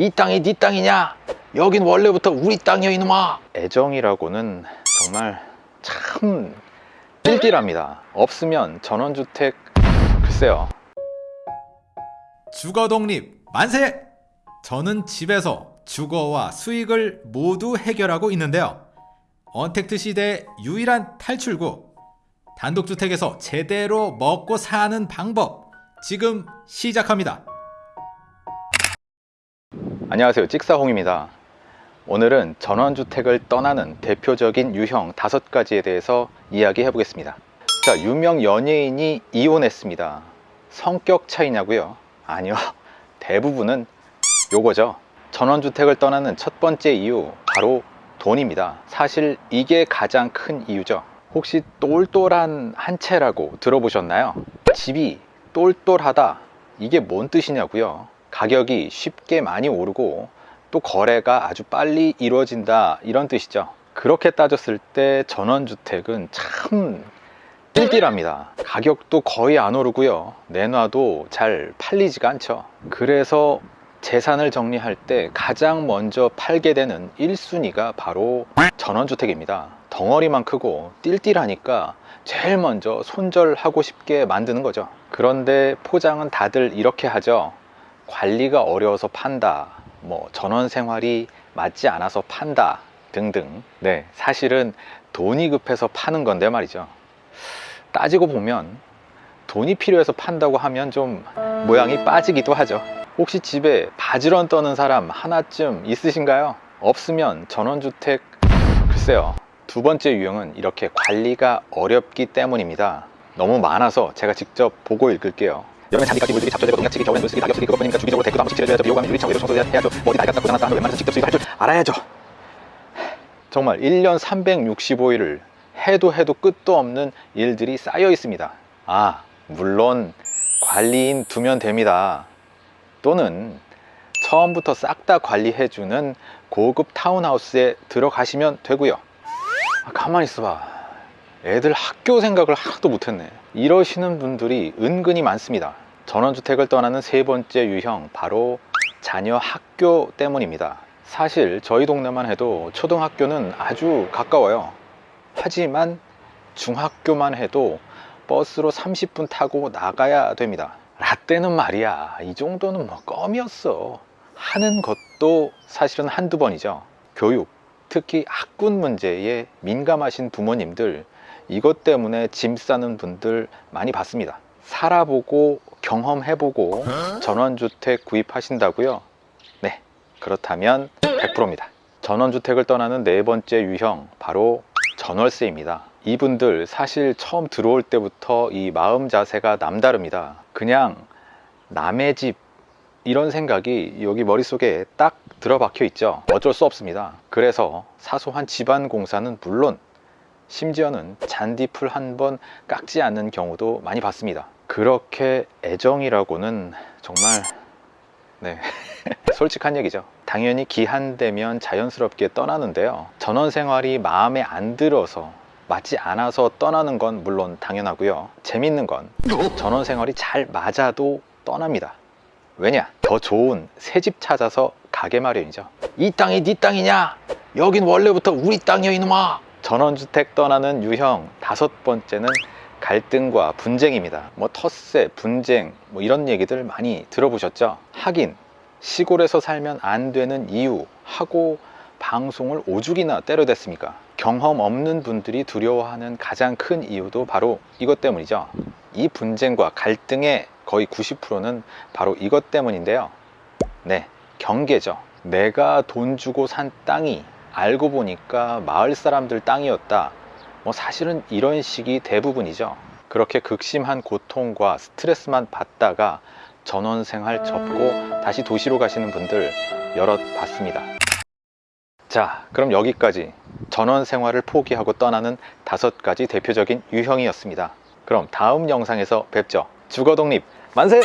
이 땅이 네 땅이냐? 여긴 원래부터 우리 땅이야 이놈아. 애정이라고는 정말 참 띨띨합니다. 없으면 전원주택 글쎄요. 주거 독립 만세! 저는 집에서 주거와 수익을 모두 해결하고 있는데요. 언택트 시대의 유일한 탈출구. 단독주택에서 제대로 먹고 사는 방법. 지금 시작합니다. 안녕하세요. 찍사홍입니다. 오늘은 전원주택을 떠나는 대표적인 유형 다섯 가지에 대해서 이야기해 보겠습니다. 자 유명 연예인이 이혼했습니다. 성격 차이냐고요? 아니요. 대부분은 요거죠. 전원주택을 떠나는 첫 번째 이유 바로 돈입니다. 사실 이게 가장 큰 이유죠. 혹시 똘똘한 한 채라고 들어보셨나요? 집이 똘똘하다. 이게 뭔 뜻이냐고요 가격이 쉽게 많이 오르고 또 거래가 아주 빨리 이루어진다 이런 뜻이죠. 그렇게 따졌을 때 전원주택은 참 띨띨합니다. 가격도 거의 안 오르고요. 내놔도 잘 팔리지가 않죠. 그래서 재산을 정리할 때 가장 먼저 팔게 되는 1순위가 바로 전원주택입니다. 덩어리만 크고 띨띨하니까 제일 먼저 손절하고 싶게 만드는 거죠. 그런데 포장은 다들 이렇게 하죠 관리가 어려워서 판다 뭐 전원 생활이 맞지 않아서 판다 등등. 네 사실은 돈이 급해서 파는 건데 말이죠. 따지고 보면 돈이 필요해서 판다고 하면 좀 모양이 빠지기도 하죠. 혹시 집에 바지런 떠는 사람 하나쯤 있으신가요? 없으면 전원주택. 글쎄요 두 번째 유형은 이렇게 관리가 어렵기 때문입니다. 너무 많아서 제가 직접 보고 읽을게요 여름에 잔디까지 물들이 잡혀되고 농약치기 겨울에 물쓰기 낙엽쓰기 그것 뿐이니까 주기적으로 대구도 한 번씩 칠해줘야죠 비호감이 유리창 외부 청소해야죠. 뭐 어디 낡았다 고장났다 하면 웬만해서 직접 수입할 줄 알아야죠. 정말 1년 365일을 해도 해도 끝도 없는 일들이 쌓여 있습니다. 아 물론 관리인 두면 됩니다. 또는 처음부터 싹 다 관리해주는 고급 타운하우스에 들어가시면 되고요. 아, 가만히 있어봐. 애들 학교 생각을 하나도 못했네 이러시는 분들이 은근히 많습니다. 전원주택을 떠나는 세 번째 유형 바로 자녀 학교 때문입니다. 사실 저희 동네만 해도 초등학교는 아주 가까워요. 하지만 중학교만 해도 버스로 30분 타고 나가야 됩니다. 라떼는 말이야 이 정도는 뭐 껌이었어. 하는 것도 사실은 한두 번이죠. 교육 특히 학군 문제에 민감하신 부모님들 이것 때문에 짐 싸는 분들 많이 봤습니다. 살아보고 경험해보고 전원주택 구입하신다고요? 네 그렇다면 100%입니다. 전원주택을 떠나는 네 번째 유형 바로 전월세입니다. 이분들 사실 처음 들어올 때부터 이 마음 자세가 남다릅니다. 그냥 남의 집 이런 생각이 여기 머릿속에 딱 들어박혀 있죠. 어쩔 수 없습니다. 그래서 사소한 집안 공사는 물론 심지어는 잔디풀 한 번 깎지 않는 경우도 많이 봤습니다. 그렇게 애정이라고는 정말 네. 솔직한 얘기죠. 당연히 기한되면 자연스럽게 떠나는데요. 전원 생활이 마음에 안 들어서 맞지 않아서 떠나는 건 물론 당연하고요. 재밌는 건 전원 생활이 잘 맞아도 떠납니다. 왜냐? 더 좋은 새 집 찾아서 가게 마련이죠. 이 땅이 네 땅이냐? 여긴 원래부터 우리 땅이야 이놈아 전원주택 떠나는 유형 다섯 번째는 갈등과 분쟁입니다. 뭐 텃세, 분쟁 뭐 이런 얘기들 많이 들어보셨죠? 하긴 시골에서 살면 안 되는 이유 하고 방송을 오죽이나 때려댔습니까? 경험 없는 분들이 두려워하는 가장 큰 이유도 바로 이것 때문이죠. 이 분쟁과 갈등의 거의 90%는 바로 이것 때문인데요. 네 경계죠. 내가 돈 주고 산 땅이 알고 보니까 마을 사람들 땅이었다. 뭐 사실은 이런 식이 대부분이죠. 그렇게 극심한 고통과 스트레스만 받다가 전원생활 접고 다시 도시로 가시는 분들 여럿 봤습니다. 자 그럼 여기까지 전원생활을 포기하고 떠나는 다섯 가지 대표적인 유형이었습니다. 그럼 다음 영상에서 뵙죠. 주거독립 만세!